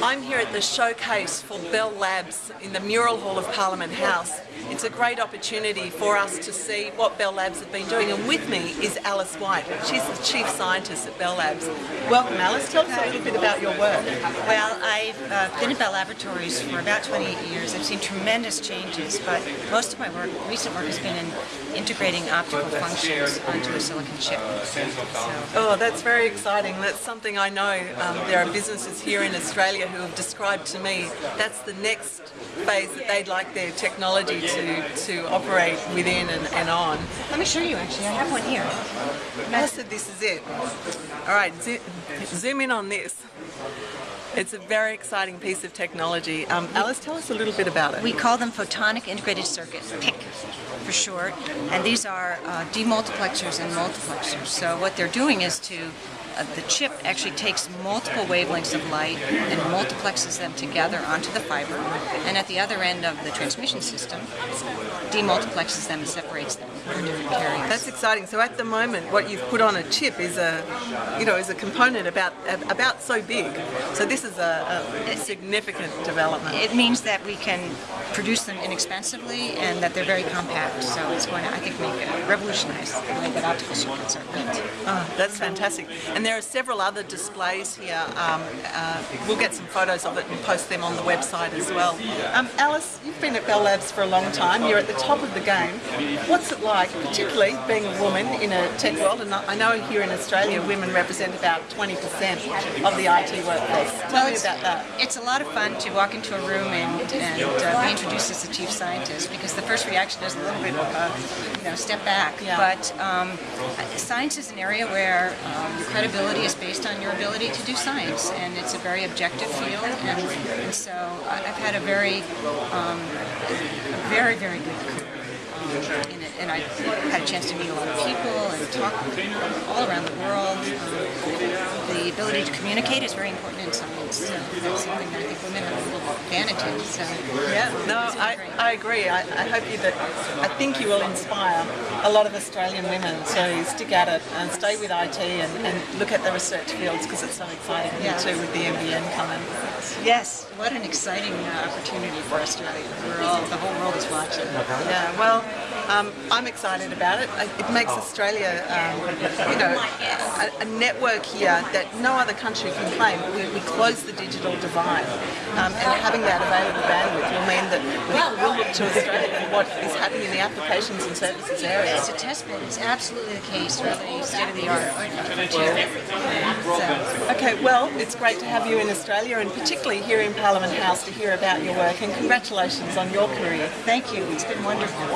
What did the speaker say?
I'm here at the showcase for Bell Labs in the Mural Hall of Parliament House. It's a great opportunity for us to see what Bell Labs have been doing and with me is Alice White. She's the Chief Scientist at Bell Labs. Welcome Alice, tell us a little bit about your work. Well, I've uh, been at Bell Laboratories for about 28 years. I've seen tremendous changes, but most of my work, recent work, has been in integrating optical functions onto a silicon chip. Oh, that's very exciting. That's something I know um, there are businesses here in Australia who have described to me that's the next phase that they'd like their technology to, to operate within and, and on. let me show you actually. I have one here. I said this is it. All right, zo- zoom in on this. It's a very exciting piece of technology. Um, Alice, tell us a little bit about it. We call them photonic integrated circuits, PIC for short, and these are uh, demultiplexers and multiplexers. So what they're doing is to uh, the chip actually takes multiple wavelengths of light and multiplexes them together onto the fiber, and at the other end of the transmission system, demultiplexes them and separates them for different carriers. That's exciting. So at the moment, what you've put on a chip is a, you know, is a component about about so big. So this is a, a significant development. It means that we can produce them inexpensively and that they're very compact. So it's going to, I think, make it revolutionize the way that optical circuits are built. Oh, that's fantastic. And there are several other displays here. Um, uh, we'll get some photos of it and post them on the website as well. Um, Alice, you've been at Bell Labs for a long time. You're at the top of the game. What's it like, particularly being a woman in a tech world? And I know here in Australia, women represent about 20% of the IT workforce. Tell me it's, about that. It's a lot of fun to walk into a room and, and uh, be introduced as the chief scientist because the first reaction is a little bit of a, you know, step back. Yeah. But um, science is an area where um, your credibility is based on your ability to do science, and it's a very objective field. And, and so I've had a very, um, a very, very good career. Um, in it, and I had a chance to meet a lot of people and talk all around the world. Um, the ability to communicate is very important in science. So that's something that I think women have a little advantage. So Yeah, no, I. I agree. I, I hope you that I think you will inspire a lot of Australian women to stick at it and stay with IT and, and look at the research fields because it's so exciting Yeah. here too with the NBN coming. Yes, what an exciting uh, opportunity for Australia. We're all, the whole world is watching. Yeah, well, um, I'm excited about it. It makes Australia, um, you know, a, a network here that no other country can claim. We, we close the digital divide, um, and having that available bandwidth will mean that people will look to Australia for what is happening in the applications and services area. It's a test bed. It's absolutely the case, really state of the art. So, Okay, well, it's great to have you in Australia and particularly here in Parliament House to hear about your work and congratulations on your career. thank you. It's been wonderful.